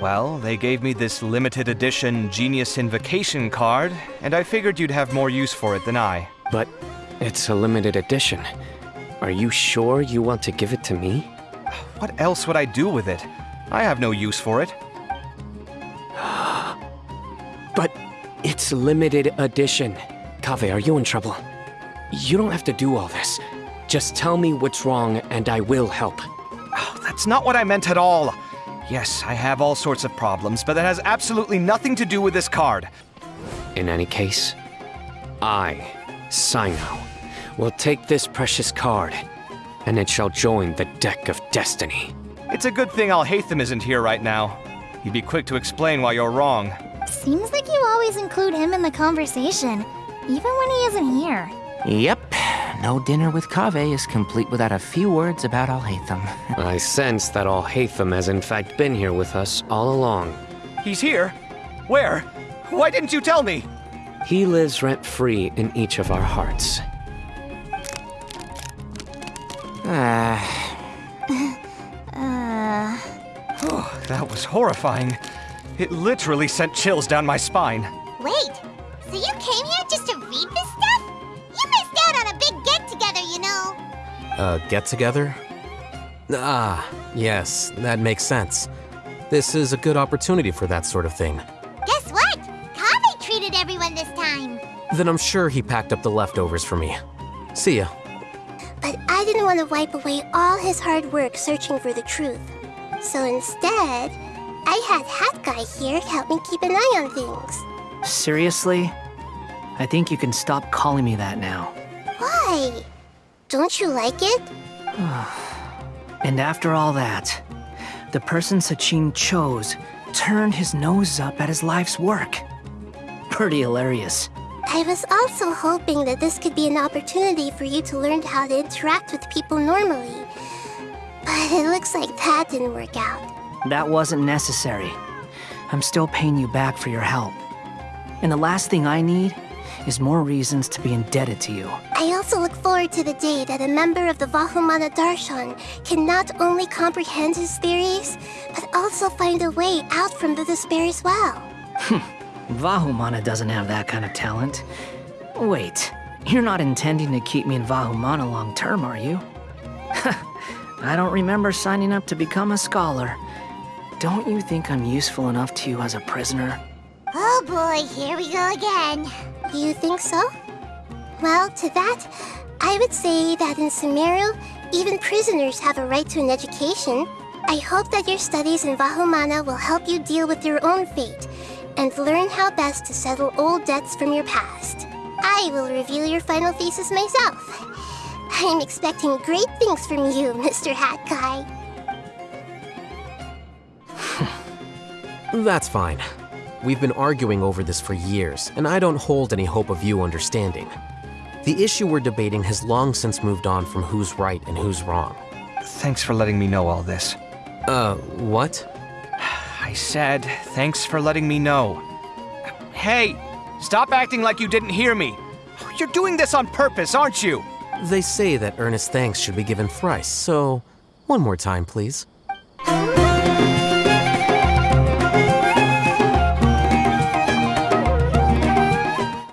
Well, they gave me this limited edition Genius Invokation card, and I figured you'd have more use for it than I. But it's a limited edition. Are you sure you want to give it to me? What else would I do with it? I have no use for it. But it's limited edition. Kaveh, are you in trouble? You don't have to do all this. Just tell me what's wrong and I will help. Oh, that's not what I meant at all. Yes, I have all sorts of problems, but that has absolutely nothing to do with this card. In any case, I, Cyno, will take this precious card, and it shall join the deck of destiny. It's a good thing Alhaitham isn't here right now. He'd be quick to explain why you're wrong. Seems like you always include him in the conversation, even when he isn't here. Yep. No dinner with Kaveh is complete without a few words about Alhaitham. I sense that Alhaitham has in fact been here with us all along. He's here? Where? Why didn't you tell me? He lives rent-free in each of our hearts. Ah, Uh, Oh, that was horrifying. It literally sent chills down my spine. Wait, so you came here just to read this stuff? Get-together, you know. A get together? Ah, yes, that makes sense. This is a good opportunity for that sort of thing. Guess what? Kaveh treated everyone this time. Then I'm sure he packed up the leftovers for me. See ya. But I didn't want to wipe away all his hard work searching for the truth. So instead, I had Hat Guy here help me keep an eye on things. seriously? I think you can stop calling me that now. Why? Don't you like it? And after all that, the person Sachin chose turned his nose up at his life's work. Pretty hilarious. I was also hoping that this could be an opportunity for you to learn how to interact with people normally. But it looks like that didn't work out. That wasn't necessary. I'm still paying you back for your help. And the last thing I need is more reasons to be indebted to you. I also look forward to the day that a member of the Vahumana Darshan can not only comprehend his theories, but also find a way out from the despair as well. Hmm. Vahumana doesn't have that kind of talent. Wait, you're not intending to keep me in Vahumana long term, are you? I don't remember signing up to become a scholar. Don't you think I'm useful enough to you as a prisoner? Oh boy, here we go again. Do you think so? Well, to that, I would say that in Sumeru, even prisoners have a right to an education. I hope that your studies in Vahumana will help you deal with your own fate and learn how best to settle old debts from your past. I will reveal your final thesis myself. I'm expecting great things from you, Mr. Hat Guy. That's fine. We've been arguing over this for years, and I don't hold any hope of you understanding. The issue we're debating has long since moved on from who's right and who's wrong. Thanks for letting me know all this. Uh, what? I said, thanks for letting me know. Hey, stop acting like you didn't hear me. You're doing this on purpose, aren't you? They say that earnest thanks should be given thrice, so one more time, please.